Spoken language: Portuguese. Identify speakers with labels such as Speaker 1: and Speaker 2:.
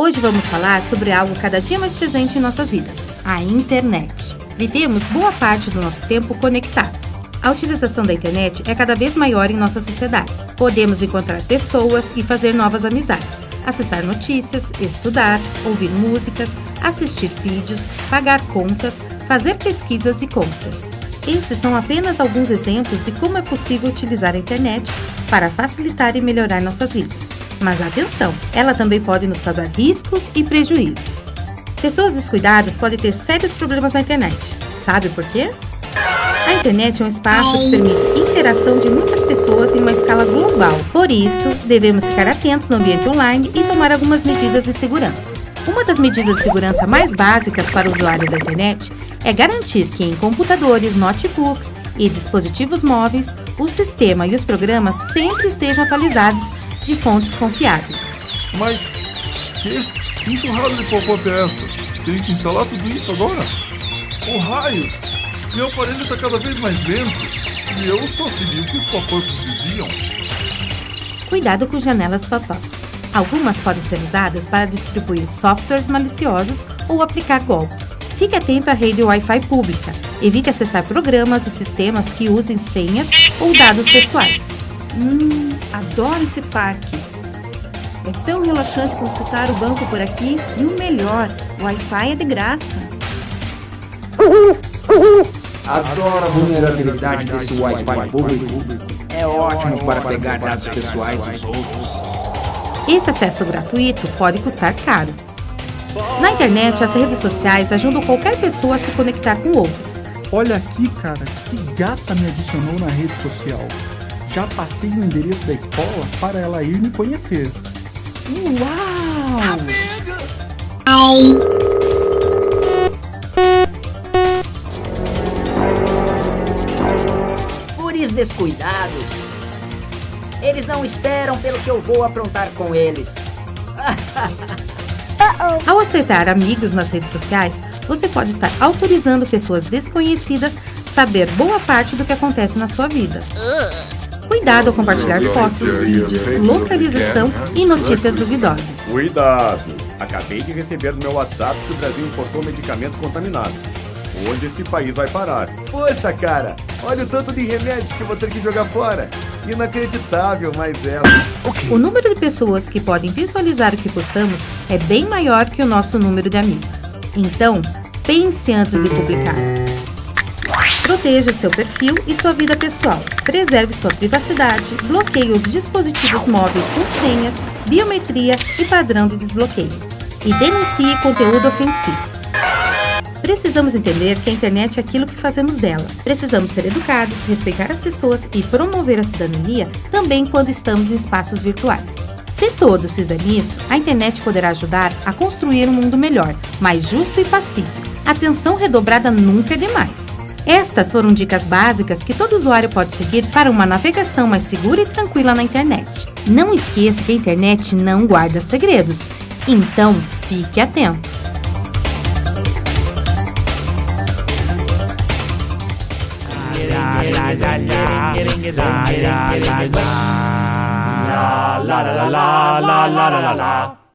Speaker 1: Hoje vamos falar sobre algo cada dia mais presente em nossas vidas: a internet. Vivemos boa parte do nosso tempo conectados. A utilização da internet é cada vez maior em nossa sociedade. Podemos encontrar pessoas e fazer novas amizades, acessar notícias, estudar, ouvir músicas, assistir vídeos, pagar contas, fazer pesquisas e compras. Esses são apenas alguns exemplos de como é possível utilizar a internet para facilitar e melhorar nossas vidas. Mas atenção, ela também pode nos causar riscos e prejuízos. Pessoas descuidadas podem ter sérios problemas na internet. Sabe por quê? A internet é um espaço que permite interação de muitas pessoas em uma escala global. Por isso, devemos ficar atentos no ambiente online e tomar algumas medidas de segurança. Uma das medidas de segurança mais básicas para usuários da internet é garantir que em computadores, notebooks e dispositivos móveis, o sistema e os programas sempre estejam atualizados de fontes confiáveis.
Speaker 2: Mas, que? Que enxurrada de pop-up é essa? Tenho que instalar tudo isso agora? Oh, raios! Meu aparelho está cada vez mais lento e eu só segui o que os pop-ups diziam.
Speaker 1: Cuidado com janelas pop-ups. Algumas podem ser usadas para distribuir softwares maliciosos ou aplicar golpes. Fique atento à rede Wi-Fi pública. Evite acessar programas e sistemas que usem senhas ou dados pessoais.
Speaker 3: Hum, adoro esse parque. É tão relaxante consultar o banco por aqui e o melhor, o Wi-Fi é de graça.
Speaker 4: Adoro a vulnerabilidade desse Wi-Fi público. É ótimo para pegar dados pessoais dos outros.
Speaker 1: Esse acesso gratuito pode custar caro. Na internet, as redes sociais ajudam qualquer pessoa a se conectar com outras.
Speaker 5: Olha aqui, cara, que gata me adicionou na rede social. Já passei o endereço da escola para ela ir me conhecer. Uau!
Speaker 6: Guris descuidados. Eles não esperam pelo que eu vou aprontar com eles.
Speaker 1: Ao aceitar amigos nas redes sociais, você pode estar autorizando pessoas desconhecidas saber boa parte do que acontece na sua vida. Cuidado ao compartilhar fotos, vídeos, localização e notícias duvidosas.
Speaker 7: Cuidado! Acabei de receber no meu WhatsApp que o Brasil importou medicamentos contaminados. Onde esse país vai parar? Poxa, cara! Olha o tanto de remédios que vou ter que jogar fora! Inacreditável, mas é.
Speaker 1: O número de pessoas que podem visualizar o que postamos é bem maior que o nosso número de amigos. Então, pense antes de publicar. Proteja seu perfil e sua vida pessoal. Preserve sua privacidade, bloqueie os dispositivos móveis com senhas, biometria e padrão de desbloqueio. E denuncie conteúdo ofensivo. Precisamos entender que a internet é aquilo que fazemos dela. Precisamos ser educados, respeitar as pessoas e promover a cidadania também quando estamos em espaços virtuais. Se todos fizerem isso, a internet poderá ajudar a construir um mundo melhor, mais justo e pacífico. Atenção redobrada nunca é demais. Estas foram dicas básicas que todo usuário pode seguir para uma navegação mais segura e tranquila na internet. Não esqueça que a internet não guarda segredos, então fique atento.
Speaker 8: La la la la la la la la